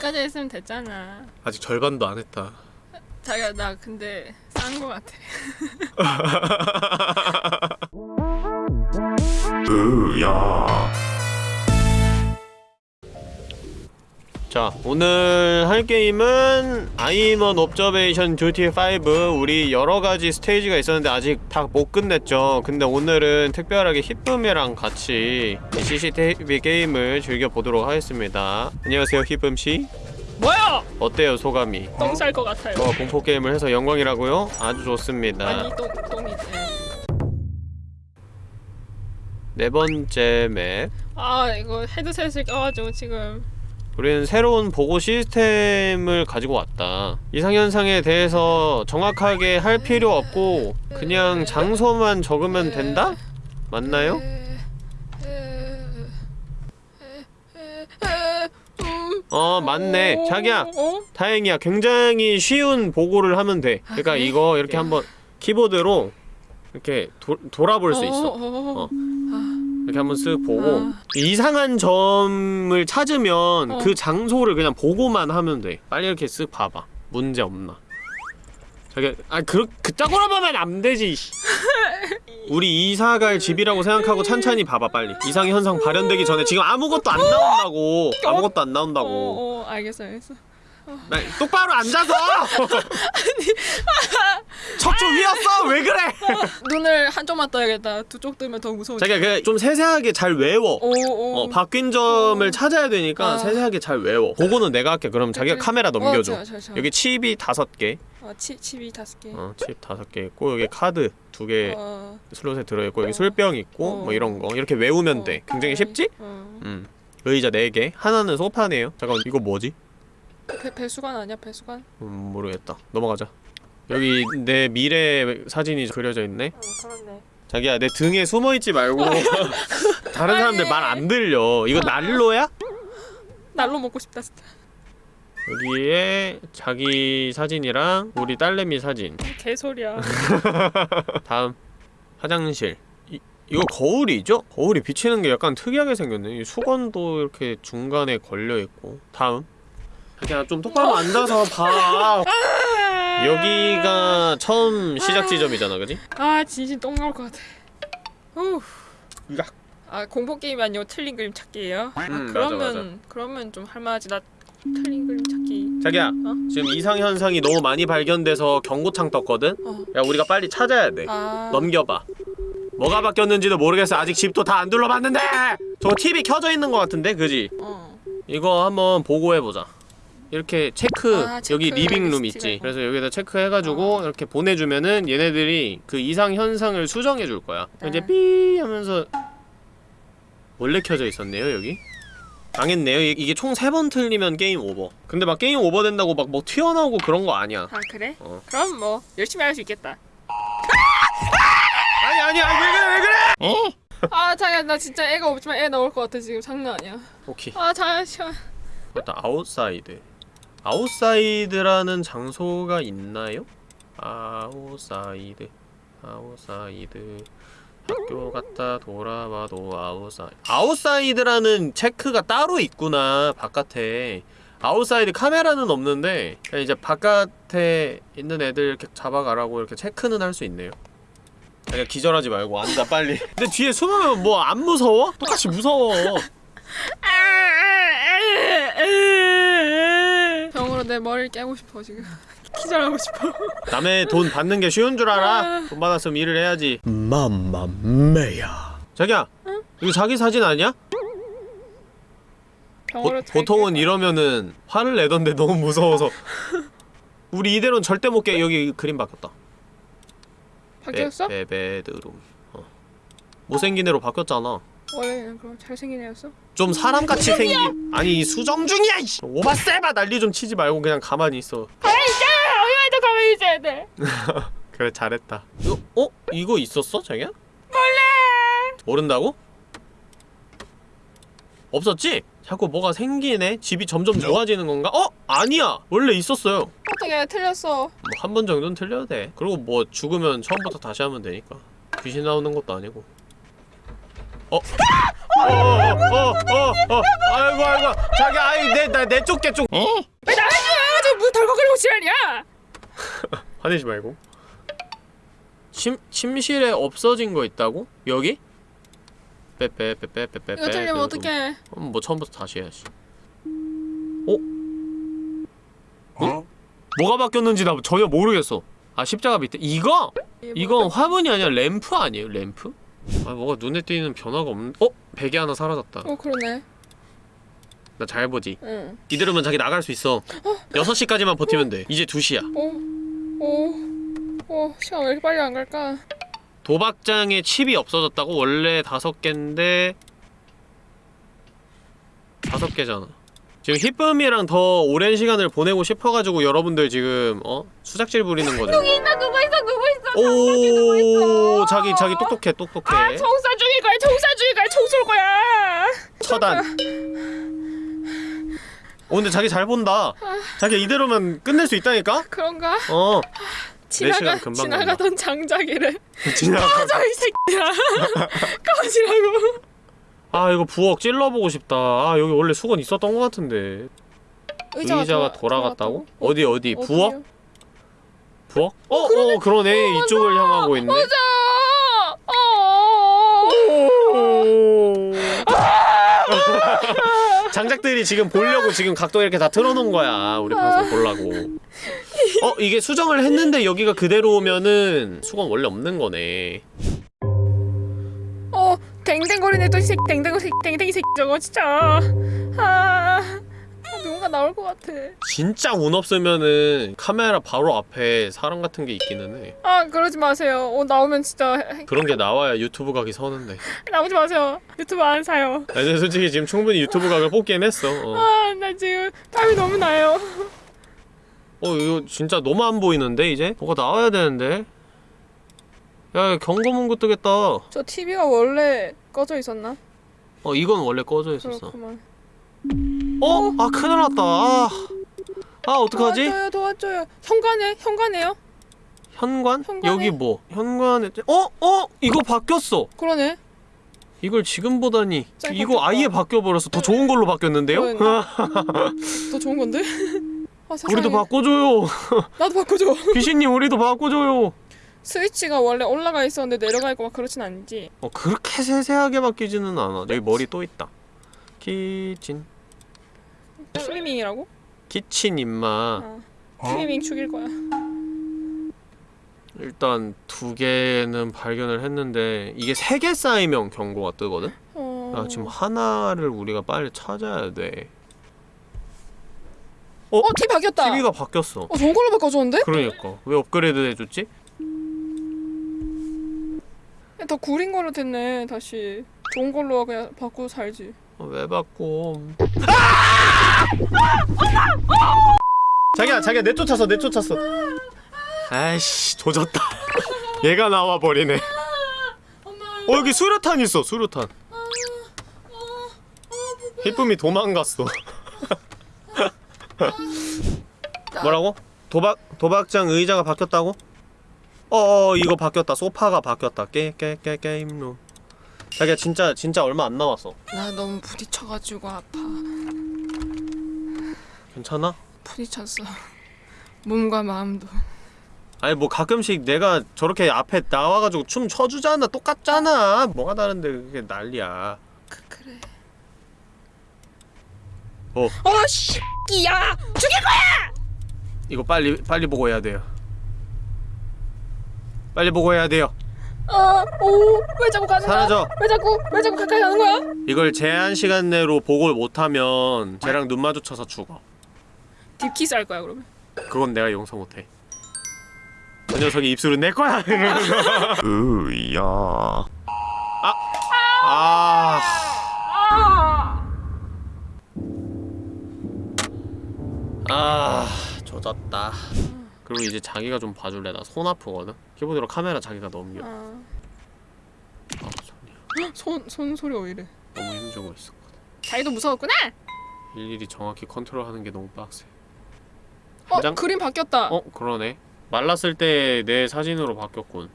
여기까지 했으면 됐잖아. 아직 절반도 안 했다 자기야 나 근데 싼 거 같아. 자 오늘 할 게임은 아이먼 옵저베이션 듀티 5 우리 여러가지 스테이지가 있었는데 아직 다 못 끝냈죠 근데 오늘은 특별하게 히쁨이랑 같이 이 CCTV 게임을 즐겨보도록 하겠습니다 안녕하세요 히쁨씨 뭐야? 어때요 소감이? 똥 쌀 것 같아요. 어, 공포 게임을 해서 영광이라고요? 아주 좋습니다 아니 똥 똥이. 네 번째 맵아 이거 헤드셋을 껴가지고 지금 우리는 새로운 보고 시스템을 가지고 왔다. 이상현상에 대해서 정확하게 할 필요 없고 그냥 장소만 적으면 된다? 맞나요? 어 맞네. 자기야 어? 다행이야. 굉장히 쉬운 보고를 하면 돼. 그러니까? 이거 이렇게 한번 키보드로 이렇게 도, 돌아볼 수 있어. 어. 이렇게 한번 쓱 보고 아. 이상한 점을 찾으면 어. 그 장소를 그냥 보고만 하면 돼 빨리 이렇게 쓱 봐봐 문제 없나 자기 아 그, 그따구로 보면 안 되지 씨. 우리 이사 갈 집이라고 생각하고 찬찬히 봐봐 빨리 이상 현상 발현되기 전에 지금 아무것도 안 나온다고 아무것도 안 나온다고 어, 어, 알겠어, 알겠어. 나, 똑바로 앉아서 척추 휘었어 왜 그래 눈을 한쪽만 떠야겠다. 두 쪽 뜨면 더 무서워. 자기가 그좀 세세하게 잘 외워 오, 오. 어, 바뀐 점을 어. 찾아야 되니까 아. 세세하게 잘 외워. 그거는 내가 할게. 그럼 자기가 그래. 카메라 넘겨줘. 어, 저, 저, 저. 여기 칩이 다섯 개, 어, 치, 칩이 다섯 개. 어, 칩 다섯 개 있고 여기 카드 두개 어, 슬롯에 들어있고 여기 어. 술병 있고 어. 뭐 이런 거 이렇게 외우면 어. 돼. 굉장히. 쉽지? 어. 음. 의자 네 개, 하나는 소파네요. 잠깐 이거 뭐지? 배, 배수관 아니야, 배수관? 음, 모르겠다. 넘어가자. 여기 내 미래 사진이 그려져 있네. 어, 그렇네. 자기야 내 등에 숨어 있지 말고 다른 사람들 말 안 들려. 이거 난로야? 날로 먹고 싶다, 진짜. 여기에 자기 사진이랑 우리 딸내미 사진 개소리야. 다음 화장실 이, 이거 거울이죠? 거울이 비치는 게 약간 특이하게 생겼네 이 수건도 이렇게 중간에 걸려있고 다음 그냥 좀 똑바로 앉아서 봐 여기가 처음 시작 지점이잖아 그지? 아, 진심 똥 나올 것 같아. 후. 야. 아, 공포 게임이 아니고 틀린 그림 찾기예요? 아, 음, 맞아, 그러면 맞아. 그러면 좀 할만하지. 나 틀린 그림 찾기. 자기야 어? 지금 이상현상이 너무 많이 발견돼서 경고창 떴거든? 어. 야 우리가 빨리 찾아야 돼 아. 넘겨봐 뭐가 바뀌었는지도 모르겠어 아직 집도 다 안 둘러봤는데 저거 TV 켜져 있는 것 같은데 그지? 어. 이거 한번 보고해보자 이렇게 체크 아, 체크 여기 living room 있지 있고. 그래서 여기다 체크해가지고 어. 이렇게 보내주면은 얘네들이 그 이상 현상을 수정해 줄 거야 네. 이제 삐 하면서 원래 켜져 있었네요 여기 망했네요 이- 이게 총 세 번 틀리면 game over 근데 막 game over 된다고 막 뭐 튀어나오고 그런 거 아니야 아, 그래? 어. 그럼 뭐 열심히 할 수 있겠다. 아니 아니 아니 왜 그래 왜 그래 아, 자기야, 나 진짜 애가 없지만 애 나올 것 같아 지금 장난 아니야. 오케이 아, 잠시만. 일단 outside outside라는 장소가 있나요? outside outside. 학교 갔다 돌아와도 outside. outside라는 체크가 따로 있구나 바깥에. outside 카메라는 없는데 이제 바깥에 있는 애들 이렇게 잡아가라고 이렇게 체크는 할 수 있네요. 그냥 기절하지 말고 앉아 빨리. 근데 뒤에 숨으면 뭐 안 무서워? 똑같이 무서워 병으로 내 머리를 깨고 싶어 지금. 기절하고 싶어. 남의 돈 받는 게 쉬운 줄 알아? 돈 받았으면 일을 해야지. Mamma mia. 자기야, 이거 자기 사진 아니야? 보, 보통은 이러면은 화를 내던데 너무 무서워서. 우리 이대로는 절대 못 깨. 여기 그림 바뀌었다. 바뀌었어? 베, 베드룸. 어. 못생긴 애로 바뀌었잖아. 원래는 그럼 잘생긴 애였어? 좀 사람같이 생긴. 아니 이 수정 중이야. 이씨. 오바세바 난리 좀 치지 말고 그냥 가만히 있어. 가만히! 어디만 더 가만히 있어야 돼. 그래 잘했다. 이거 어? 이거 있었어, 자기야? 몰라. 모른다고? 없었지? 자꾸 뭐가 생기네? 집이 점점 좋아지는 건가? 어? 아니야! 원래 있었어요 뭐 어떻게 틀렸어? 한번 정도는 틀려도 돼 그리고 뭐 죽으면 처음부터 다시 하면 되니까 귀신 나오는 것도 아니고 어? 어어어어 아이고 아이고. 자기 아이 내나내 쫓게 쫓왜 나가지 마! 저문 덜컥거리고 지랄이야! 화내지 말고. 침 침실에 없어진 거 있다고? 여기? 빼빼빼빼빼빼 이거 틀리면 어떡해? 뭐 처음부터 다시 해야지. 어? 어? 뭐가 바뀌었는지 나 전혀 모르겠어. 아 십자가 밑에 이거? 이건 화분이 아니라 램프 아니에요? 램프 아 뭐가 눈에 띄는 변화가 없는 어? 베개 하나 사라졌다. 어 그러네. 나 잘 보지. 응. 이대로면 자기 나갈 수 있어. 6시까지만 버티면 돼. 이제 2시야. 오, 오, 오, 시간 왜 이렇게 빨리 안 갈까? 도박장에 칩이 없어졌다고? 원래 다섯 개인데 다섯 개잖아 지금 히쁨이랑 더 오랜 시간을 보내고 싶어가지고 여러분들 지금 어? 수작질 부리는 거죠 나 누구 있어, 누구 있어? 오 자기 자기 똑똑해 똑똑해 아, 총사 죽일 거야, 총사 죽일 거야, 총쏠 거야. 처단 오 근데 자기 잘 본다 자기 이대로면 끝낼 수 있다니까? 그런가? 어 지나가 시간 금방 지나가던 장자기를 지나가 꺼져 이 새끼야. 꺼지라고. 아 이거 부엌 찔러보고 싶다 아 여기 원래 수건 있었던 것 같은데 의자가, 돌아 갔다고? 어디 어디 부엌? 어디요? 부엌? 어? 어, 그러네 이쪽을 향하고 있네 맞아. 어. 장작들이 지금 보려고 지금 각도 이렇게 다 틀어놓은 거야 우리 방송 보려고 어 이게 수정을 했는데 여기가 그대로면은 수건 원래 없는 거네 어, 댕댕거리네 또이 새끼 댕댕거 새끼 댕댕이 새끼 저거 진짜. 아, 아, 누군가 나올 것 같아. 진짜 운 없으면은 카메라 바로 앞에 사람 같은 게 있기는 해 아, 그러지 마세요. 어, 나오면 진짜 해- 그런 게 나와야 유튜브 각이 서는데 나오지 마세요. 유튜브 안 사요. 아니 솔직히 지금 충분히 유튜브 각을 뽑긴 했어 어, 아, 나 지금 땀이 너무 나요. 어 이거 진짜 너무 안 보이는데 이제? 뭐가 나와야 되는데 야 경고 문구 뜨겠다 저 TV가 원래 꺼져 있었나? 어 이건 원래 꺼져 있었어 그렇구만. 어? 아 큰일 났다 아, 아 어떡하지? 도와줘요, 도와줘요. 현관에, 현관에요? 현관? 현관에- 여기 뭐? 현관에 어? 어? 이거 바뀌었어 그러네. 이걸 지금 보다니 짤 이거 바뀌었다. 아예 바뀌어버렸어 더 좋은 걸로 바뀌었는데요? 더 좋은 건데? 아. 우리도 바꿔줘요 나도 바꿔줘. 귀신님 우리도 바꿔줘요 스위치가 원래 올라가 있었는데 내려가 있고 막 그렇진 않지. 어 그렇게 세세하게 바뀌지는 않아 여기 머리 또 있다 키친 스위밍이라고? 키친 임마 아, 스위밍 죽일 거야. 일단 두 개는 발견을 했는데 이게 세 개 쌓이면 경고가 뜨거든? 어. 아 지금 하나를 우리가 빨리 찾아야 돼 어, TV 바뀌었다. TV가 바뀌었어 어, 좋은 걸로 바꿔줬는데? 그러니까 왜 업그레이드 해줬지? 야, 더 구린 걸로 됐네. 다시 좋은 걸로 그냥 바꾸고 살지. 어, 왜 바꿔 자기야 자기야 내쫓았어 내쫓았어 아이씨 조졌다 얘가 나와버리네 어 여기 수류탄 있어 수류탄 희쁨이 도망갔어 뭐라고? 도박 도박장 의자가 바뀌었다고? 어어 이거 바뀌었다 소파가 바뀌었다 게 게 게 게임룸 자기야 진짜 진짜 얼마 안 남았어 나 너무 부딪혀가지고 아파. 괜찮아? 부딪혔어. 몸과 마음도. 아니 뭐 가끔씩 내가 저렇게 앞에 나와가지고 춤 춰주잖아 똑같잖아 뭐가 다른데 그게 난리야 그, 그래. 어. 어, 씨끼야! 죽일 거야! 이거 빨리 빨리 보고 해야 돼요 빨리 보고 해야 돼요 어, 오, 왜 자꾸 가는 거야? 사라져 왜 자꾸, 왜 자꾸 가까이 가는 거야? 이걸 제한 시간 내로 보고를 못하면 쟤랑 눈 마주쳐서 죽어 딥키스 할 거야 그러면. 그건 내가 용서 못해 저 녀석이 입술은 내 거야 으야 아! 아 아! 아 조졌다 그리고 이제 자기가 좀 봐줄래 나 손 아프거든 키보드로 카메라 자기가 넘겨 아. 아 손이야 손, 손 소리 왜 이래? 너무 힘주고 있었거든 자기도 무서웠구나? 일일이 정확히 컨트롤하는 게 너무 빡세 어, 한 장? 그림 바뀌었다. 어 그러네 말랐을 때 내 사진으로 바뀌었군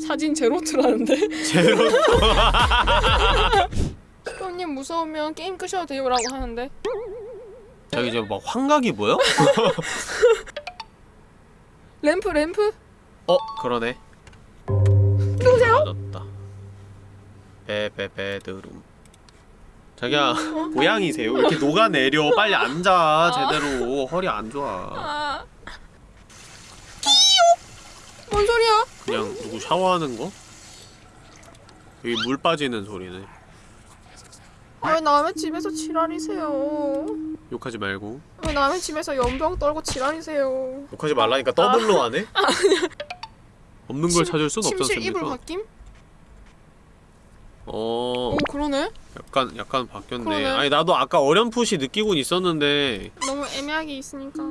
사진 제로트라는데? 제로 형님 무서우면 게임 끄셔도 돼요라고 하는데 저기 이제 막 환각이 보여? 램프 램프? 어? 그러네. 누구세요? 맞았다. 베베베드룸. 자기야 고양이세요? 왜 이렇게 녹아내려? 빨리 앉아. 제대로. 허리 안 좋아. 아. 뭔 소리야? 그냥 누구 샤워하는 거? 여기 물 빠지는 소리네. 왜 남의 집에서 지랄이세요? 욕하지 말고 왜 남의 집에서 염병 떨고 지랄이세요? 욕하지 말라니까 더블로 하네? 없는 걸 찾을 순 없지 침실 이불 않습니까? 바뀜? 어 오 그러네? 약간 약간 바뀌었네 그러네. 아니 나도 아까 어렴풋이 느끼곤 있었는데 너무 애매하게 있으니까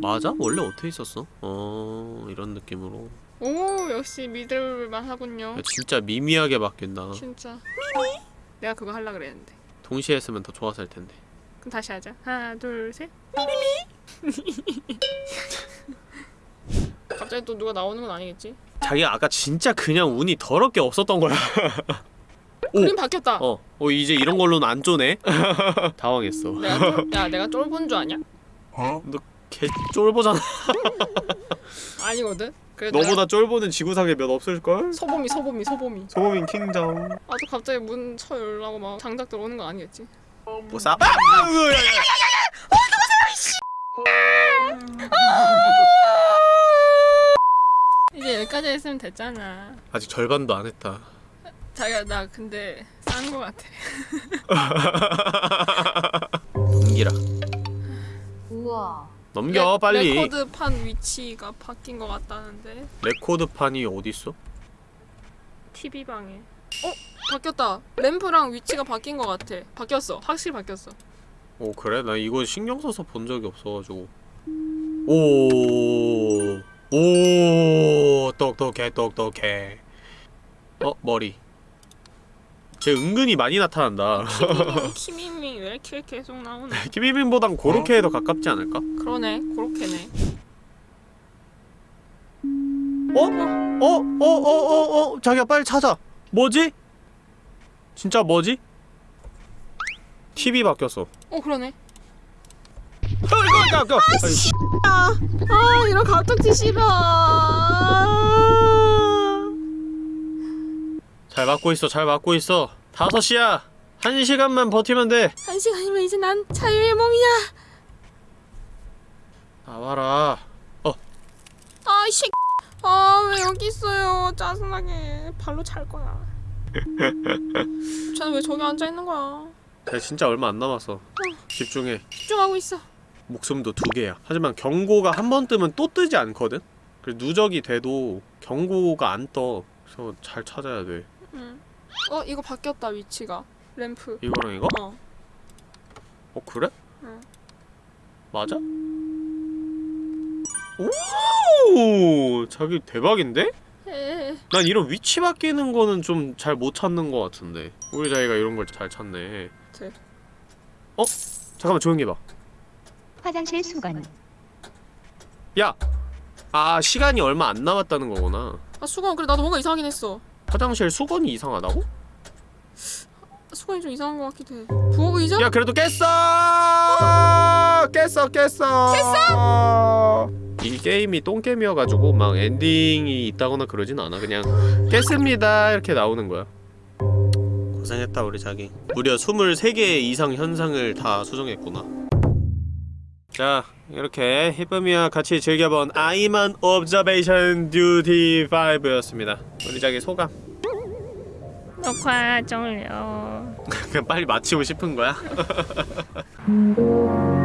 맞아? 원래 어떻게 있었어? 어 이런 느낌으로 오 역시 믿을만 하군요 야, 진짜 미미하게 바뀐다 진짜 내가 그거 하려 그랬는데 동시에 했으면 더 좋았을 텐데 그럼 다시 하자 하나 둘 셋 갑자기 또 누가 나오는 건 아니겠지? 자기가 아까 진짜 그냥 운이 더럽게 없었던 거야 오! 그림 바뀌었다 어, 어 이제 이런 걸로는 안 쪼네 당황했어 내가 쫄, 야 내가 쫄본 줄 아냐? 개 쫄보잖아 아니거든 너보다 쫄보는 지구상에 몇 없을걸? 소범이 소범이 소범이 소모민 킹정 아또 갑자기 문 쳐 열라고 막 장작 들어오는 거 아니겠지? 뭐 싸? 아! 야, 야, 야. 이제 여기까지 했으면 됐잖아 아직 절반도 안 했다 자기야 나 근데 싼거 같아 넘기라 우와. 넘겨 레- 빨리 레코드판 위치가 바뀐 거 같다는데 레코드판이 어딨어? TV 방에 어? 바뀌었다 램프랑 위치가 바뀐 거 같아 바뀌었어 확실히 바뀌었어 오 그래? 나 이거 신경 써서 본 적이 없어가지고 오, 오, 똑똑해, 똑똑해. 어, 머리. 쟤 은근히 많이 나타난다. 키미미 왜 이렇게 계속 나오나 김희빈보단 고로케에 더 가깝지 않을까? 그러네 그렇게네 어? 어? 어? 어? 어? 어? 자기야 빨리 찾아. 뭐지? 진짜 뭐지? TV 바뀌었어. 어 그러네 어, 이거, 이거, 이거. 아이, 씨. 아 이런 갑툭튀 싫어 잘 맞고 있어, 잘 맞고 있어. 다섯 시야. 한 시간만 버티면 돼. 한 시간이면 이제 난 자유의 몸이야 나와라. 아이씨 아왜 여기 있어요 짜증나게 발로 찰 거야 쟤는 왜 저기 앉아 있는 거야 쟤 진짜 얼마 안 남았어. 집중해. 집중하고 있어 목숨도 두 개야. 하지만 경고가 한 번 뜨면 또 뜨지 않거든? 그래서 누적이 돼도 경고가 안 떠. 그래서 잘 찾아야 돼. 응. 어 이거 바뀌었다 위치가 램프 이거랑 이거? 어 어, 그래? 응. 맞아? 오! 자기 대박인데? 난 이런 위치 바뀌는 거는 좀 잘 못 찾는 거 같은데. 우리 자기가 이런 걸 잘 찾네. 네. 어? 잠깐만 조용히 해봐. 화장실 수건. 야! 아, 시간이 얼마 안 남았다는 거구나. 아 수건 그래 나도 뭔가 이상하긴 했어 화장실 수건이 이상하다고? 수건이 좀 이상한 것 같기도 해 부엌 의자? 야 그래도 깼어! 깼어 깼어! 깼어? 이 게임이 똥게임이어가지고 막 엔딩이 있다거나 그러진 않아. 그냥 깼습니다. 이렇게 나오는 거야. 고생했다 우리 자기. 무려 23개 이상 현상을 다 수정했구나. 자 이렇게 히브미와 같이 즐겨본 아이만 옵저베이션 듀티 5였습니다. 우리 자기 소감? 녹화 종료. 그냥 빨리 마치고 싶은 거야? 음.